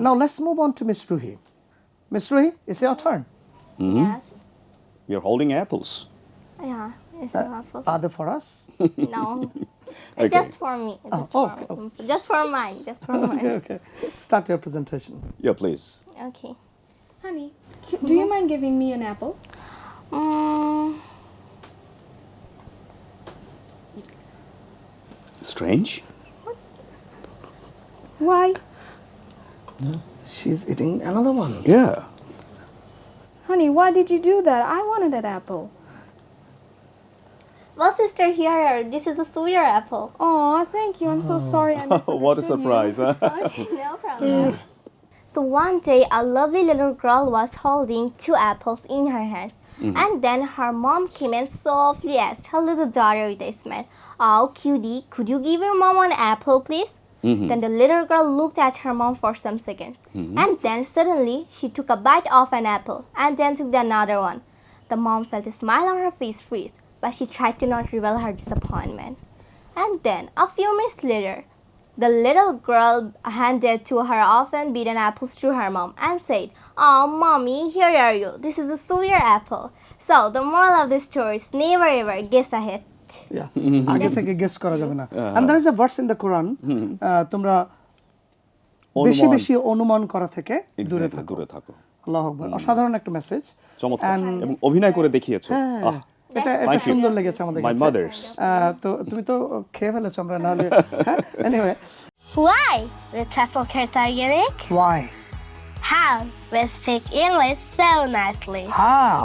let's move on to Miss Ruhi. Miss Ruhi, it's your turn. Yes. We are holding apples. Yeah. It's an apple. Are they for us? No. It's Okay. just for me. It's just, oh, for, just for mine. Just for mine. okay, okay. Start your presentation. Yeah, please. Okay. Honey, c- do you mind giving me an apple? Mm, Strange. Why? She's eating another one. Yeah. Honey, why did you do that? I wanted that apple. well, sister, here. This is a sweeter apple. Oh, thank you. I'm so oh. sorry. I what a surprise, huh? Okay, oh, no problem. So one day, a lovely little girl was holding two apples in her hands. Mm-hmm. And then her mom came and softly asked her little daughter with a smile, Oh, cutie, could you give your mom an apple, please? Mm-hmm. Then the little girl looked at her mom for some seconds. Mm-hmm. And then suddenly, she took a bite of an apple and then took another one. The mom felt a smile on her face freeze, but she tried to not reveal her disappointment. And then, a few minutes later, the little girl handed to her often beaten apples to her mom and said, Oh, mommy, here are you. This is a sweeter apple. So, the moral of this story is never ever guess ahead. Yeah. আগে থেকে guess করা যাবে না। There is a verse in the Quran আহ, তোমরা বেশি বেশি অনুমান করা থেকে দূরে থাকো দূরে থাকো। আল্লাহ আকবার। অসাধারণ একটা মেসেজ চমৎকার। এবং অভিনয় করে দেখিয়েছো। আহ, এটা এটা সুন্দর লেগেছে আমাদের mothers. আহ, তো তুমি তো খেয়ে ফেলেছো আমরা হ্যাঁ anyway Why? The TEFL kids why? How? We speak English so nicely. how?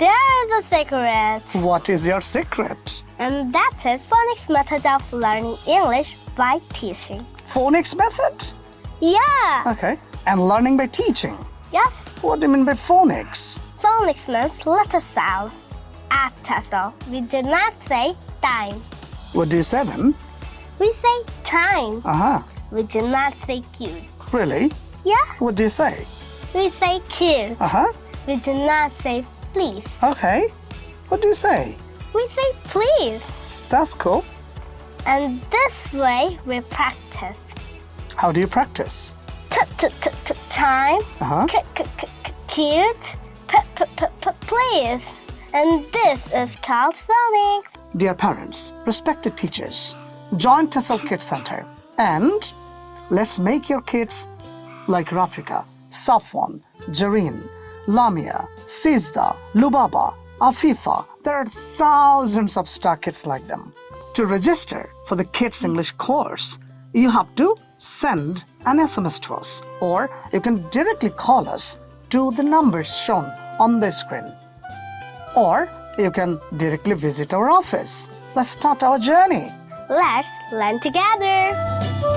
There's a secret. what is your secret And that is phonics method of learning English by teaching. phonics method Yeah. okay and learning by teaching Yes. what do you mean by phonics Phonics means letter sounds. At TEFL, we do not say time. what do you say then We say time. uh-huh We do not say cute. really Yeah. what do you say We say cute. uh-huh We do not say please. okay what do you say We say please. that's cool And this way we practice. how do you practice Time. uh-huh C- c- c- c- cute. P- p- p- p- please. And this is called phonics. Dear parents, respected teachers, join TEFL Kids Center and let's make your kids like Rafika, Safwan, Jareen, Lamia, Sizda, Lubaba, Afifa. There are thousands of star kids like them. To register for the Kids English course, you have to send an SMS to us or you can directly call us to the numbers shown on the screen or you can directly visit our office. Let's start our journey. Let's learn together.